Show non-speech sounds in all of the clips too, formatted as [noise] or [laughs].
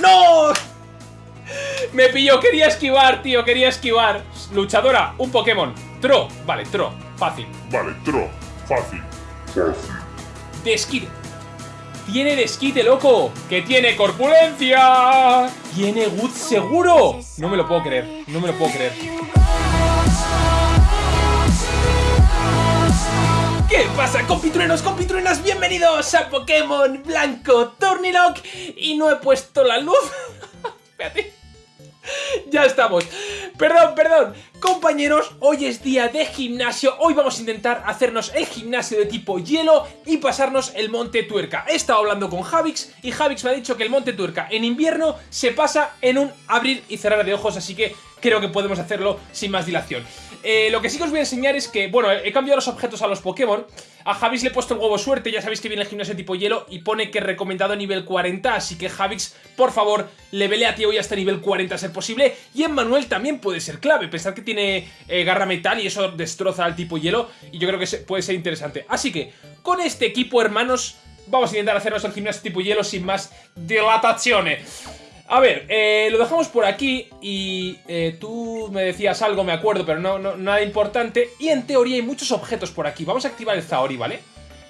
¡No! Me pilló, quería esquivar, tío, quería esquivar. Luchadora, un Pokémon. Tro, vale, Tro, fácil. Vale, Tro, fácil. Fácil. Desquite. Tiene desquite, loco. Que tiene corpulencia. Tiene Wood seguro. No me lo puedo creer, no me lo puedo creer. ¿Qué pasa, compitruenos, compitruenas? Bienvenidos a Pokémon Blanco Turnilock Y no he puesto la luz [laughs] ya estamos. Perdón, perdón. Compañeros, hoy es día de gimnasio. Hoy vamos a intentar hacernos el gimnasio de tipo hielo y pasarnos el Monte Tuerca. He estado hablando con Javix y Javix me ha dicho que el Monte Tuerca en invierno se pasa en un abrir y cerrar de ojos, así que creo que podemos hacerlo sin más dilación. Eh, lo que sí que os voy a enseñar es que, bueno, he cambiado los objetos a los Pokémon. A Javix le he puesto el huevo suerte, ya sabéis que viene el gimnasio tipo hielo y pone que recomendado nivel 40, así que Javix, por favor, levele a ti hoy hasta nivel 40 a ser posible. Y en Manuel también puede ser clave, pensar que tiene eh, garra metal y eso destroza al tipo hielo y yo creo que puede ser interesante. Así que, con este equipo, hermanos, vamos a intentar hacernos el gimnasio tipo hielo sin más dilataciones. A ver, eh, lo dejamos por aquí y eh, tú me decías algo, me acuerdo, pero no, nada importante. Y en teoría hay muchos objetos por aquí. Vamos a activar el Zaori, ¿vale?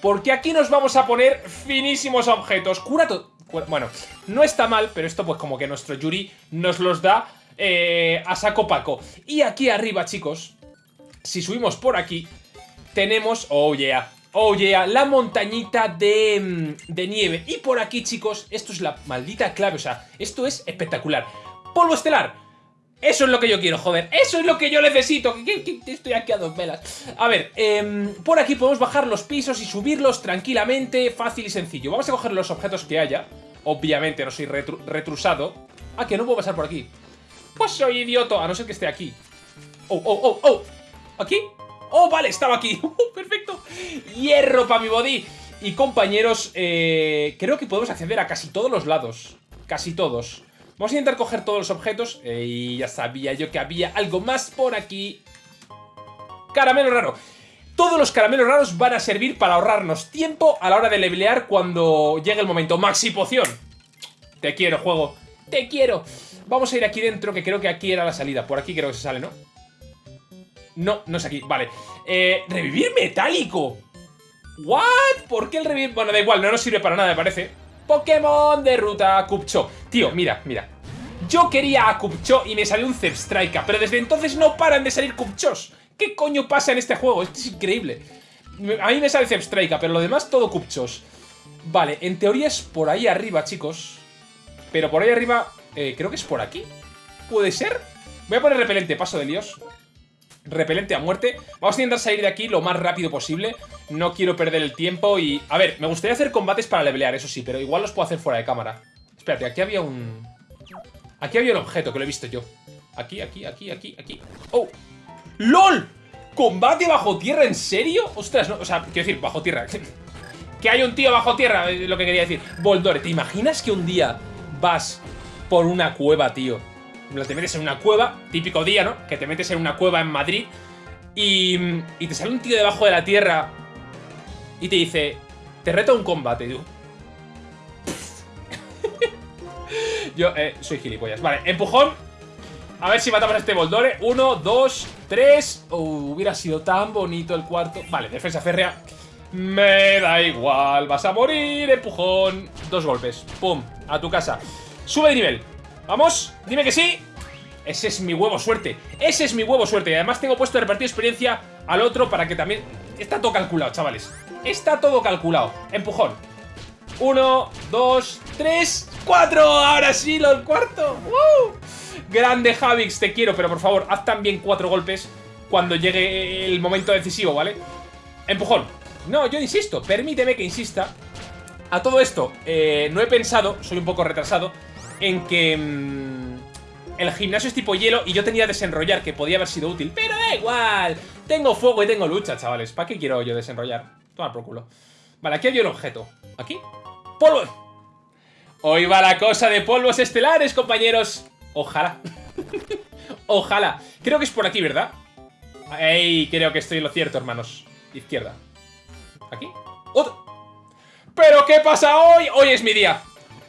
Porque aquí nos vamos a poner finísimos objetos. Cura todo... Bueno, no está mal, pero esto pues como que nuestro Yuri nos los da eh, a saco paco. Y aquí arriba, chicos, si subimos por aquí, tenemos... Oh, yeah Oh yeah, la montañita de, mm, de, nieve. Y por aquí, chicos, esto es la maldita clave. O sea, esto es espectacular. Polvo estelar. Eso es lo que yo quiero, joder. Eso es lo que yo necesito. Estoy aquí a dos velas. A ver, em, por aquí podemos bajar los pisos y subirlos tranquilamente, fácil y sencillo. Vamos a coger los objetos que haya. Obviamente no soy retrusado. Ah, que no puedo pasar por aquí. Pues soy idioto, a no ser que esté aquí. Oh, oh, oh, oh. ¿Aquí? ¡Oh, vale! Estaba aquí. [laughs] Uh, ¡Perfecto! ¡Hierro para mi body! Y compañeros, eh, creo que podemos acceder a casi todos los lados. Casi todos. Vamos a intentar coger todos los objetos. Eh, y ya sabía yo que había algo más por aquí. Caramelo raro. Todos los caramelos raros van a servir para ahorrarnos tiempo a la hora de levelear cuando llegue el momento. Maxi poción. Te quiero, juego. Te quiero. Vamos a ir aquí dentro, que creo que aquí era la salida. Por aquí creo que se sale, ¿no? No, no es aquí, vale eh, Revivir metálico ¿What? ¿Por qué el revivir? Bueno, da igual, no nos sirve para nada, me parece Pokémon de ruta Cupcho Tío, mira, mira Yo quería a Cupcho y me salió un Zepstrika Pero desde entonces no paran de salir Cupchos ¿Qué coño pasa en este juego? Esto es increíble A mí me sale Zepstrika, pero lo demás todo Cupchos Vale, en teoría es por ahí arriba, chicos Pero por ahí arriba, eh, creo que es por aquí ¿Puede ser? Voy a poner repelente, paso de líos repelente a muerte. Vamos a intentar salir de aquí lo más rápido posible. No quiero perder el tiempo y... A ver, me gustaría hacer combates para levelear, eso sí, pero igual los puedo hacer fuera de cámara. Espérate, aquí había un... Aquí había un objeto que lo he visto yo. Aquí, aquí, aquí, aquí, aquí. ¡Oh! ¡LOL! ¿Combate bajo tierra? ¿En serio? Ostras, no, o sea, quiero decir, bajo tierra. [laughs] que hay un tío bajo tierra, lo que quería decir. Voldore, ¿te imaginas que un día vas por una cueva, tío? te metes en una cueva, típico día, ¿no? Que te metes en una cueva en Madrid y, y te sale un tío debajo de la tierra y te dice, te reto un combate, tú. [laughs] Yo, eh, soy gilipollas. Vale, empujón. A ver si matamos a este Boldore. Uno, dos, tres. Oh, hubiera sido tan bonito el cuarto. Vale, defensa férrea. Me da igual, vas a morir, empujón. Dos golpes. Pum, a tu casa. Sube de nivel. ¡Vamos! ¡Dime que sí! Ese es mi huevo suerte. Ese es mi huevo suerte. Y además tengo puesto de repartir experiencia al otro para que también... Está todo calculado, chavales. Está todo calculado. Empujón. Uno, dos, tres, cuatro. Ahora sí, lo cuarto. Grande Javix, te quiero, pero por favor, haz también cuatro golpes cuando llegue el momento decisivo, ¿vale? Empujón. No, yo insisto, permíteme que insista. A todo esto, eh, no he pensado, soy un poco retrasado, en que mm, el gimnasio es tipo hielo y yo tenía desenrollar, que podía haber sido útil. Pero da igual, tengo fuego y tengo lucha, chavales. ¿Para qué quiero yo desenrollar? Toma por culo. Vale, aquí hay un objeto. ¿Aquí? ¡Polvo! Hoy va la cosa de polvos estelares, compañeros. Ojalá. [laughs] Ojalá. Creo que es por aquí, ¿verdad? Ey, creo que estoy en lo cierto, hermanos. Izquierda. ¿Aquí? ¿Pero qué pasa hoy? Hoy es mi día.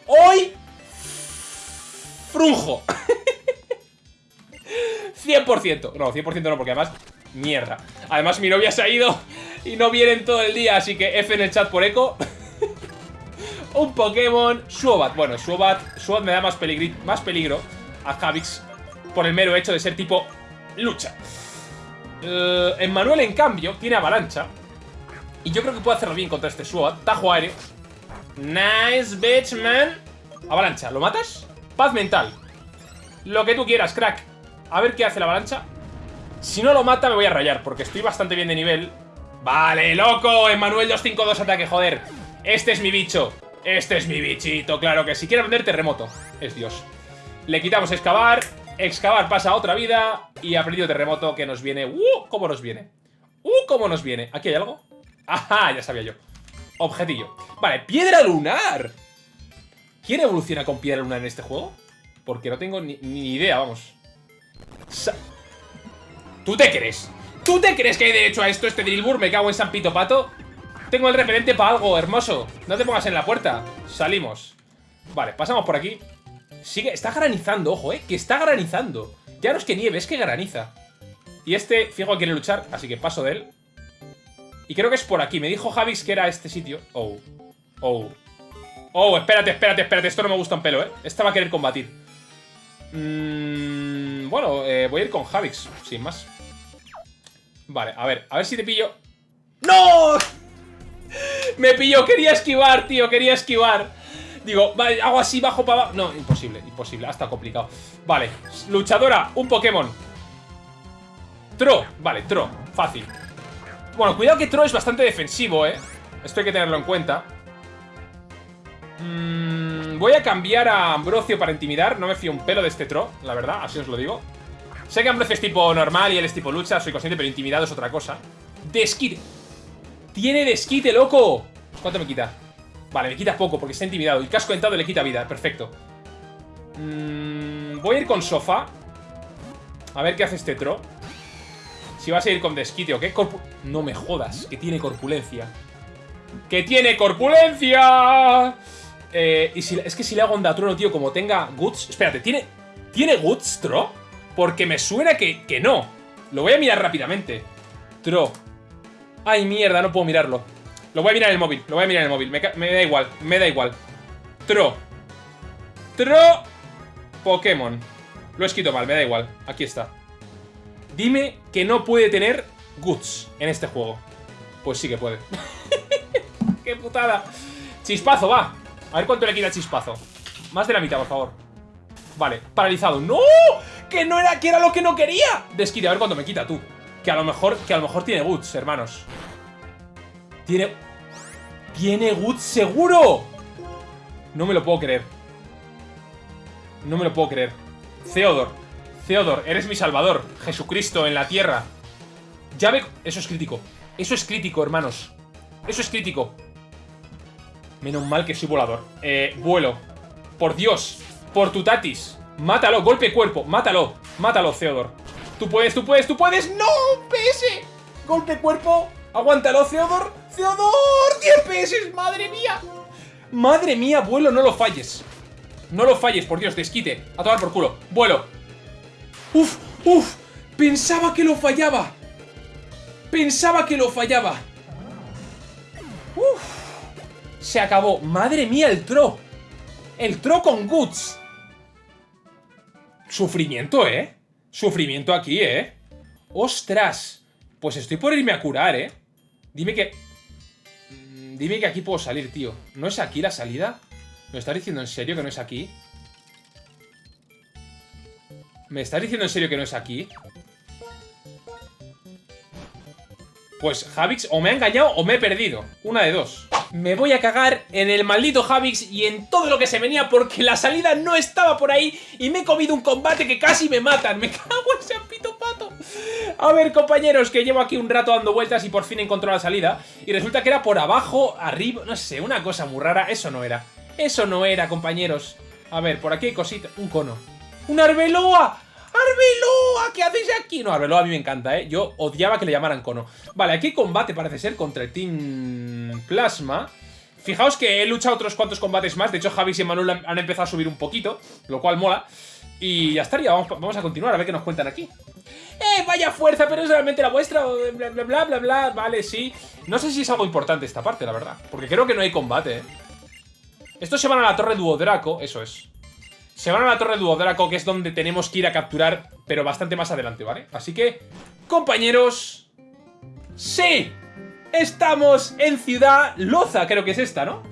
Hoy Frunjo. 100%. No, 100% no, porque además... Mierda. Además mi novia se ha ido y no vienen todo el día, así que F en el chat por eco. [laughs] Un Pokémon Suobat. Bueno, Suobat, Suobat me da más, más peligro a Javix por el mero hecho de ser tipo lucha. Uh, Emmanuel, en cambio, tiene avalancha. Y yo creo que puede hacerlo bien contra este Suobat. Tajo aéreo. Nice, bitch, man. Avalancha, ¿lo matas? Paz mental. Lo que tú quieras, crack. A ver qué hace la avalancha. Si no lo mata me voy a rayar, porque estoy bastante bien de nivel. Vale, loco, Emmanuel 252 ataque, joder. Este es mi bicho. Este es mi bichito, claro que si quiere aprender terremoto. Es Dios. Le quitamos excavar. Excavar pasa a otra vida. Y ha terremoto que nos viene. ¡Uh! ¿Cómo nos viene? ¡Uh! ¿Cómo nos viene? ¿Aquí hay algo? ¡Ajá! Ya sabía yo. Objetillo. Vale, piedra lunar. ¿Quién evoluciona con piedra lunar en este juego? Porque no tengo ni, idea, vamos. ¿Tú te crees? ¿Tú te crees que hay derecho a esto, este Drillbur? Me cago en San Pito Pato. Tengo el repelente para algo, hermoso. No te pongas en la puerta. Salimos. Vale, pasamos por aquí. Sigue, está granizando, ojo, eh. Que está granizando. Ya no es que nieve, es que graniza. Y este, fijo, quiere luchar, así que paso de él. Y creo que es por aquí. Me dijo Javis que era este sitio. Oh. Oh. Oh, espérate, espérate, espérate. Esto no me gusta un pelo, ¿eh? Esta va a querer combatir. Mmm... bueno, eh, voy a ir con Javix, sin más. Vale, a ver, a ver si te pillo. ¡No! [laughs] Me pilló, quería esquivar, tío, quería esquivar. Digo, vale, hago así, bajo para abajo. No, imposible, imposible, hasta complicado. Vale, luchadora, un Pokémon. Tro, vale, Tro, fácil. Bueno, cuidado que Tro es bastante defensivo, eh. Esto hay que tenerlo en cuenta. Mmm, voy a cambiar a Ambrosio para intimidar. No me fío un pelo de este Tro, la verdad, así os lo digo. Sé que Ambrosio es tipo normal y él es tipo lucha, soy consciente, pero intimidado es otra cosa. Desquite. ¡Tiene desquite, loco! ¿Cuánto me quita? Vale, me quita poco porque está intimidado. Y casco entrado le quita vida, perfecto. Mm, voy a ir con sofá. A ver qué hace este tro. Si vas a ir con desquite o qué. no me jodas, que tiene corpulencia. ¡Que tiene corpulencia! Eh, y si, es que si le hago onda trueno, tío, como tenga guts... Espérate, ¿tiene, ¿tiene guts, Tro? Porque me suena que, que no. Lo voy a mirar rápidamente. Tro. Ay, mierda, no puedo mirarlo. Lo voy a mirar en el móvil, lo voy a mirar en el móvil. Me, da igual, me da igual. Tro. Tro. Pokémon. Lo he escrito mal, me da igual. Aquí está. Dime que no puede tener Guts en este juego. Pues sí que puede. [laughs] ¡Qué putada! Chispazo, va. A ver cuánto le quita chispazo. Más de la mitad, por favor. Vale, paralizado. ¡No! ¡Que no era, que era lo que no quería! Desquite, a ver cuánto me quita tú. Que a lo mejor, que a lo mejor tiene Guts, hermanos. Tiene... ¡Tiene Guts seguro! No me lo puedo creer. No me lo puedo creer. Theodor. Theodor, eres mi salvador. Jesucristo en la tierra. Ya ve... Eso es crítico. Eso es crítico, hermanos. Eso es crítico. Menos mal que soy volador. Eh, vuelo. Por Dios. Por tu tatis. Mátalo, golpe cuerpo. Mátalo. Mátalo, Theodor. Tú puedes, tú puedes, tú puedes. ¡No! PS. Golpe cuerpo. Aguántalo, Theodor. Theodor. 10 PS. Madre mía. Madre mía, vuelo, no lo falles. No lo falles, por Dios, desquite. A tomar por culo. Vuelo. Uf, uf. Pensaba que lo fallaba. Pensaba que lo fallaba. Uf. Se acabó. Madre mía, el tro. El tro con Guts. Sufrimiento, ¿eh? Sufrimiento aquí, ¿eh? ¡Ostras! Pues estoy por irme a curar, ¿eh? Dime que... Mm, dime que aquí puedo salir, tío. ¿No es aquí la salida? ¿Me estás diciendo en serio que no es aquí? ¿Me estás diciendo en serio que no es aquí? Pues Javix o me ha engañado o me he perdido. Una de dos. Me voy a cagar en el maldito Javix y en todo lo que se venía porque la salida no estaba por ahí y me he comido un combate que casi me matan. Me [laughs] cago en ese pito pato. A ver, compañeros, que llevo aquí un rato dando vueltas y por fin encontró la salida. Y resulta que era por abajo, arriba, no sé, una cosa muy rara. Eso no era. Eso no era, compañeros. A ver, por aquí hay cositas. Un cono. ¡Un arbeloa! ¡Arbeloa! ¿Qué haces aquí? No, Arbeloa a mí me encanta, ¿eh? Yo odiaba que le llamaran cono. Vale, aquí combate parece ser contra el Team Plasma. Fijaos que he luchado otros cuantos combates más. De hecho, Javi y Manuel han- empezado a subir un poquito, lo cual mola. Y ya estaría, vamos, vamos a continuar a ver qué nos cuentan aquí. ¡Eh, vaya fuerza! Pero es realmente la vuestra. Bla, bla, bla, bla, bla. Vale, sí. No sé si es algo importante esta parte, la verdad. Porque creo que no hay combate, ¿eh? Estos se van a la torre Duodraco, eso es. Se van a la torre Duodraco, que es donde tenemos que ir a capturar, pero bastante más adelante, ¿vale? Así que, compañeros... ¡Sí! Estamos en Ciudad Loza, creo que es esta, ¿no?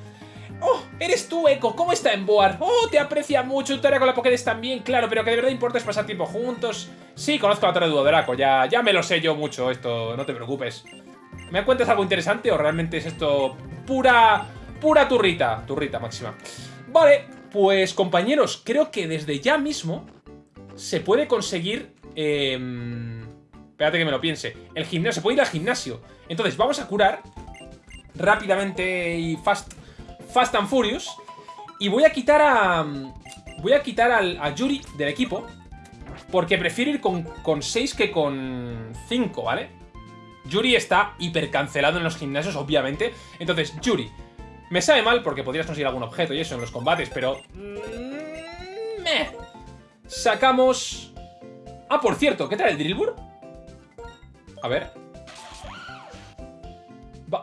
¡Oh! Eres tú, Echo. ¿Cómo está en Boar? ¡Oh! Te aprecia mucho. Tu área con la Pokédex también, claro. Pero que de verdad importa es pasar tiempo juntos. Sí, conozco la Torre de Duodraco. Ya, ya me lo sé yo mucho esto. No te preocupes. ¿Me cuentas algo interesante o realmente es esto pura... pura turrita? Turrita máxima. Vale, pues compañeros, creo que desde ya mismo se puede conseguir... Eh, espérate que me lo piense. El gimnasio, se puede ir al gimnasio. Entonces, vamos a curar rápidamente y fast, fast and furious. Y voy a quitar a... Voy a quitar al- a Yuri del equipo. Porque prefiero ir con 6 que con 5, ¿vale? Yuri está hiper cancelado en los gimnasios, obviamente. Entonces, Yuri, me sabe mal porque podrías conseguir algún objeto y eso en los combates, pero... mm, meh. Sacamos... Ah, por cierto, ¿qué tal el Drillbur? A ver.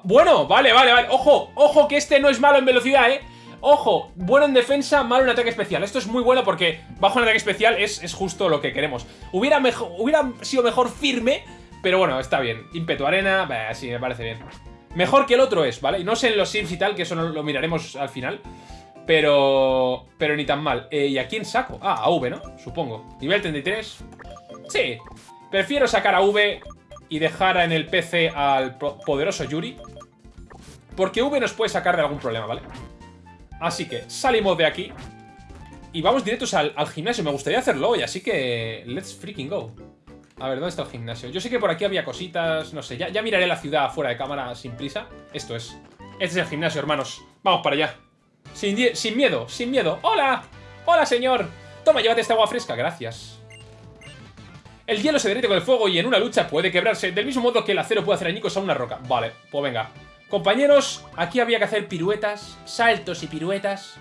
Bueno, vale, vale, vale. Ojo, ojo que este no es malo en velocidad, ¿eh? Ojo, bueno en defensa, malo en ataque especial. Esto es muy bueno porque bajo en ataque especial es, es justo lo que queremos. Hubiera, hubiera sido mejor firme, pero bueno, está bien. Ímpetu arena, sí, me parece bien. Mejor que el otro es, ¿vale? Y no sé en los sims y tal, que eso no lo miraremos al final. Pero... Pero ni tan mal. Eh, ¿Y a quién saco? Ah, a V, ¿no? Supongo. Nivel 33. Sí. Prefiero sacar a V y dejar en el PC al po- poderoso Yuri. Porque V nos puede sacar de algún problema, ¿vale? Así que salimos de aquí. Y vamos directos al, al gimnasio. Me gustaría hacerlo hoy, así que... Let's freaking go. A ver, ¿dónde está el gimnasio? Yo sé que por aquí había cositas, no sé. Ya, miraré la ciudad fuera de cámara sin prisa. Esto es. Este es el gimnasio, hermanos. Vamos para allá. Sin, sin miedo, sin miedo. ¡Hola! ¡Hola, señor! Toma, llévate esta agua fresca, gracias. El hielo se derrite con el fuego y en una lucha puede quebrarse, del mismo modo que el acero puede hacer añicos a una roca. Vale, pues venga. Compañeros, aquí había que hacer piruetas, saltos y piruetas.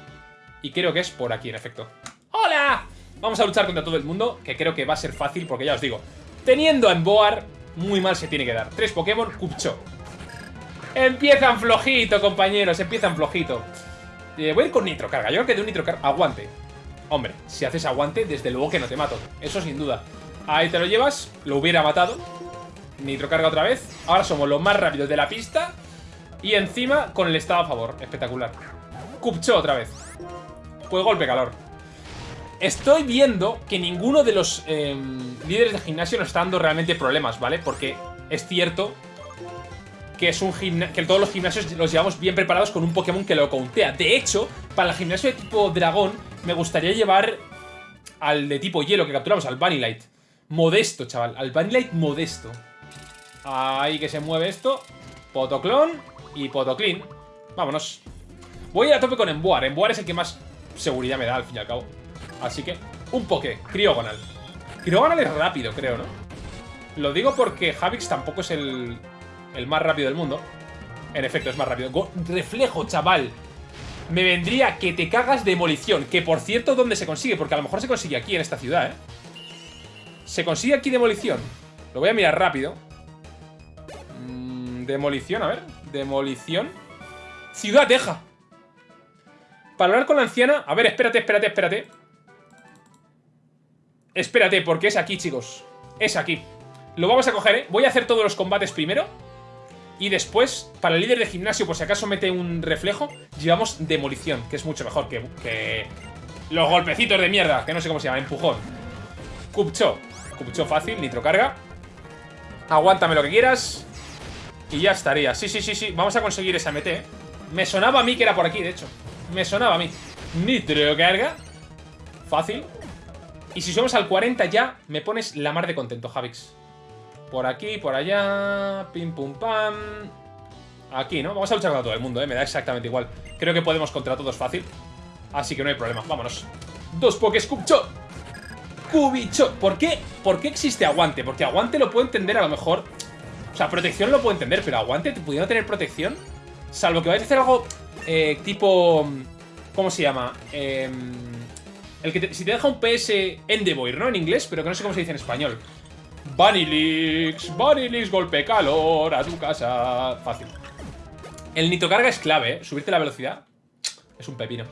Y creo que es por aquí, en efecto. ¡Hola! Vamos a luchar contra todo el mundo, que creo que va a ser fácil, porque ya os digo, teniendo a Emboar, muy mal se tiene que dar. Tres Pokémon, Cupcho. Empiezan flojito, compañeros, empiezan flojito. Eh, voy a ir con Nitro Carga. Yo creo que de un Nitro Carga. Aguante. Hombre, si haces aguante, desde luego que no te mato. Eso sin duda. Ahí te lo llevas. Lo hubiera matado. Nitro Carga otra vez. Ahora somos los más rápidos de la pista. Y encima con el estado a favor. Espectacular. Cupcho otra vez. Pues golpe calor. Estoy viendo que ninguno de los eh, líderes de gimnasio nos está dando realmente problemas, ¿vale? Porque es cierto que es un que todos los gimnasios los llevamos bien preparados con un Pokémon que lo countea. De hecho, para el gimnasio de tipo dragón, me gustaría llevar al de tipo hielo que capturamos, al Vanillite. Modesto, chaval. Al Vanillite modesto. Ahí que se mueve esto. Potoclon y Potoclean. Vámonos. Voy a ir a tope con Emboar. Emboar es el que más seguridad me da, al fin y al cabo. Así que, un Poké. Criogonal. Criogonal es rápido, creo, ¿no? Lo digo porque Javix tampoco es el, el más rápido del mundo. En efecto, es más rápido. Reflejo, chaval. Me vendría que te cagas demolición. Que por cierto, ¿dónde se consigue? Porque a lo mejor se consigue aquí, en esta ciudad, ¿eh? Se consigue aquí demolición. Lo voy a mirar rápido. Mm, demolición, a ver. Demolición. Ciudad Teja. Para hablar con la anciana. A ver, espérate, espérate, espérate. Espérate, porque es aquí, chicos. Es aquí. Lo vamos a coger, ¿eh? Voy a hacer todos los combates primero. Y después, para el líder de gimnasio, por si acaso mete un reflejo, llevamos demolición, que es mucho mejor que, los golpecitos de mierda, que no sé cómo se llama, empujón. Cupcho. Cupcho fácil, nitrocarga. Aguántame lo que quieras. Y ya estaría. Sí, sí, sí, sí. Vamos a conseguir esa MT. ¿eh? Me sonaba a mí que era por aquí, de hecho. Me sonaba a mí. Nitrocarga. Fácil. Y si subimos al 40 ya, me pones la mar de contento, Javix. Por aquí, por allá. Pim, pum, pam. Aquí, ¿no? Vamos a luchar contra todo el mundo, ¿eh? Me da exactamente igual. Creo que podemos contra todos fácil. Así que no hay problema. Vámonos. Dos Pokés Cubcho. Cubicho. ¿Por qué? ¿Por qué existe aguante? Porque aguante lo puedo entender a lo mejor. O sea, protección lo puedo entender, pero aguante, pudiendo tener protección. Salvo que vayas a hacer algo eh, tipo... ¿Cómo se llama? Em, el que si te deja un PS Endeavour, ¿no? En inglés, pero que no sé cómo se dice en español. Banilix, Banilix, golpe calor, a tu casa. Fácil. El nitrocarga es clave, ¿eh? Subirte la velocidad es un pepino.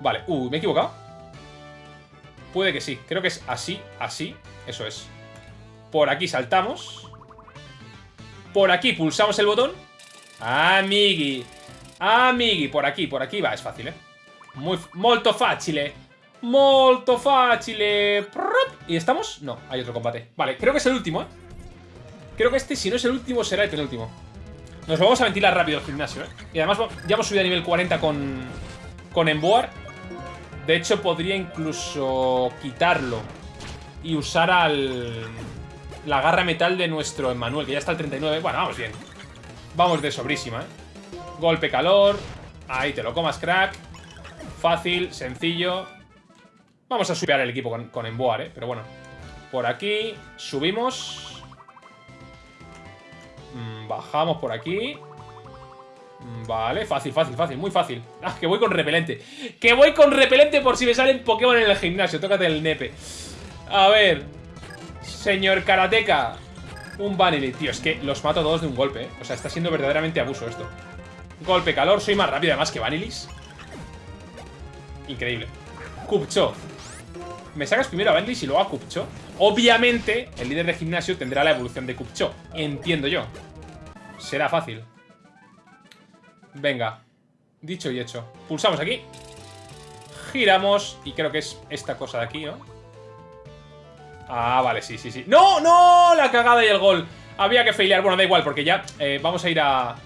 Vale, uh, ¿me he equivocado? Puede que sí, creo que es así, así, eso es. Por aquí saltamos. Por aquí pulsamos el botón. Amigui. Amigui, por aquí, por aquí va, es fácil, ¿eh? Muy, molto fácil, Molto fácil. ¿Y estamos? No, hay otro combate. Vale, creo que es el último, ¿eh? Creo que este, si no es el último, será el penúltimo. Nos vamos a ventilar rápido el gimnasio, ¿eh? Y además ya hemos subido a nivel 40 con, con Emboar. De hecho, podría incluso quitarlo y usar al... La garra metal de nuestro Emmanuel, que ya está al 39. Bueno, vamos bien. Vamos de sobrísima, ¿eh? Golpe calor. Ahí te lo comas, crack. Fácil, sencillo. Vamos a subir el equipo con, con Emboar, ¿eh? Pero bueno. Por aquí. Subimos. Mm, bajamos por aquí. Mm, vale, fácil, fácil, fácil, muy fácil Ah, que voy con repelente Que voy con repelente por si me salen Pokémon en el gimnasio Tócate el nepe A ver Señor Karateka Un Vanilli Tío, es que los mato todos de un golpe, ¿eh? O sea, está siendo verdaderamente abuso esto Golpe calor, soy más rápido además que Vanilis Increíble Kupcho Me sacas primero a Vanilis y luego a Kupcho. Obviamente, el líder de gimnasio tendrá la evolución de Kupcho Entiendo yo. Será fácil. Venga, dicho y hecho. Pulsamos aquí. Giramos, y creo que es esta cosa de aquí, ¿no? Ah, vale, sí, sí, sí. ¡No, no! La cagada y el gol. Había que failear, bueno, da igual, porque ya eh, Vamos a ir a...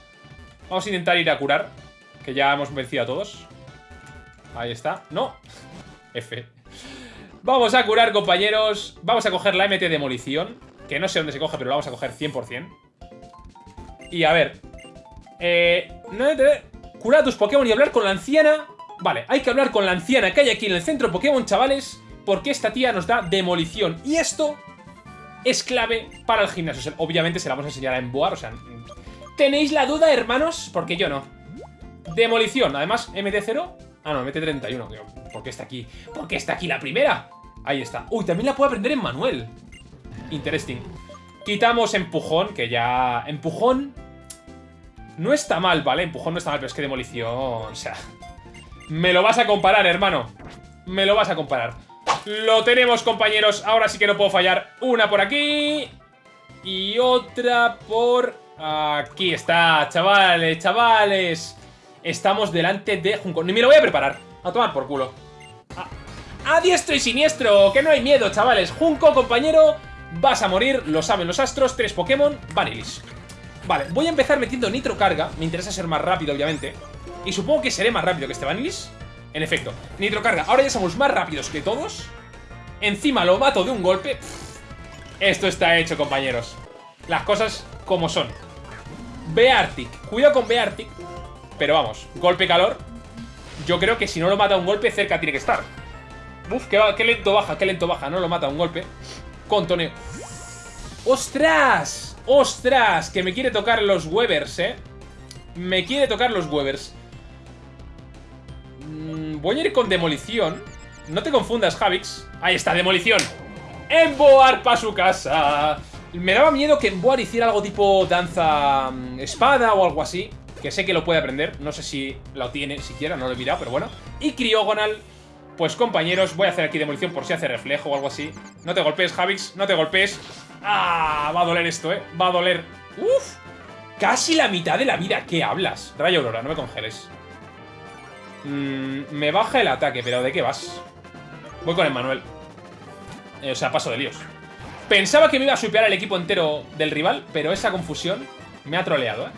Vamos a intentar ir a curar Que ya hemos vencido a todos. Ahí está, no. F Vamos a curar, compañeros Vamos a coger la MT Demolición Que no sé dónde se coge, pero la vamos a coger 100% Y a ver eh, curar a tus Pokémon y hablar con la anciana. Vale, hay que hablar con la anciana que hay aquí en el centro Pokémon, chavales, porque esta tía nos da demolición. Y esto es clave para el gimnasio. obviamente se la vamos a enseñar a Emboar, o sea... ¿Tenéis la duda, hermanos? Porque yo no. Demolición, además, MT0... Ah, no, MT31. ¿Por qué está aquí? ¿Por qué está aquí la primera? Ahí está. Uy, también la puedo aprender en Manuel. Interesting. Quitamos empujón, que ya... Empujón no está mal, ¿vale? Empujón no está mal, pero es que demolición... O sea... Me lo vas a comparar, hermano. Me lo vas a comparar. Lo tenemos, compañeros. Ahora sí que no puedo fallar. Una por aquí. Y otra por aquí. Está, chavales, chavales. Estamos delante de Junco. Ni me lo voy a preparar. A tomar por culo. A, diestro y siniestro. Que no hay miedo, chavales. Junco, compañero. Vas a morir. Lo saben los astros. Tres Pokémon. Vanilis. Vale, voy a empezar metiendo nitro carga Me interesa ser más rápido, obviamente Y supongo que seré más rápido que este Vanilis En efecto, nitro carga Ahora ya somos más rápidos que todos Encima lo mato de un golpe Esto está hecho, compañeros Las cosas como son Beartic, cuidado con Beartic Pero vamos, golpe calor Yo creo que si no lo mata un golpe Cerca tiene que estar Uf, qué, qué lento baja, qué lento baja No lo mata un golpe Contoneo ¡Ostras! ¡Ostras! Que me quiere tocar los Webers, ¿eh? Me quiere tocar los Webers. Mm, voy a ir con Demolición. No te confundas, Javix. Ahí está, Demolición. Emboar para su casa. Me daba miedo que Emboar hiciera algo tipo danza mm, espada o algo así. Que sé que lo puede aprender. No sé si lo tiene siquiera, no lo he mirado, pero bueno. Y Criogonal. Pues compañeros, voy a hacer aquí demolición por si hace reflejo o algo así. No te golpees, Javix, no te golpees. ¡Ah! Va a doler esto, ¿eh? Va a doler. ¡Uf! Casi la mitad de la vida. ¿Qué hablas? Rayo Aurora, no me congeles. Mm, me baja el ataque, pero ¿de qué vas? Voy con el Manuel. Eh, o sea, paso de líos. Pensaba que me iba a supear el equipo entero del rival, pero esa confusión me ha troleado, ¿eh?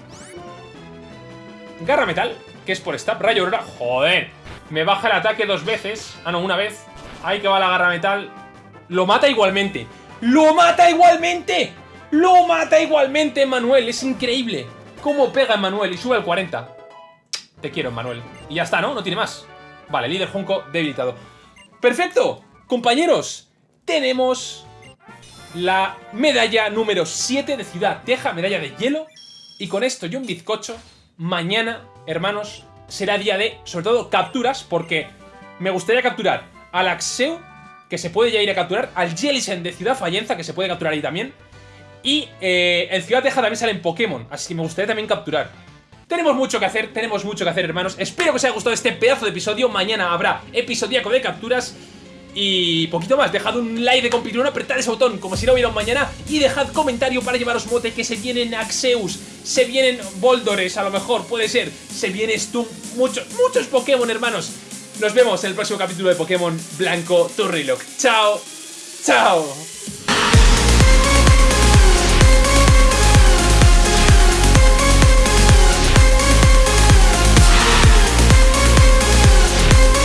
Garra Metal, que es por stab. Rayo Aurora. ¡Joder! Me baja el ataque dos veces. Ah, no, una vez. Ahí que va la Garra Metal. Lo mata igualmente. ¡Lo mata igualmente! ¡Lo mata igualmente, Manuel! Es increíble. ¿Cómo pega Manuel? Y sube al 40. Te quiero, Manuel. Y ya está, ¿no? No tiene más. Vale, líder Junco debilitado. ¡Perfecto! Compañeros, tenemos la medalla número 7 de Ciudad Teja, medalla de hielo. Y con esto y un bizcocho mañana, hermanos, será día de, sobre todo, capturas, porque me gustaría capturar al Axeu, que se puede ya ir a capturar, al Jellicent de Ciudad Fallenza, que se puede capturar ahí también, y eh, en Ciudad Teja también salen Pokémon, así que me gustaría también capturar. Tenemos mucho que hacer, tenemos mucho que hacer, hermanos. Espero que os haya gustado este pedazo de episodio. Mañana habrá episodiaco de capturas. Y poquito más, dejad un like de compitrón, apretad ese botón como si no hubiera un mañana y dejad comentario para llevaros mote que se vienen Axeus, se vienen Boldores, a lo mejor, puede ser, se viene Stum, muchos, muchos Pokémon, hermanos. Nos vemos en el próximo capítulo de Pokémon Blanco Turrilock. Chao, chao.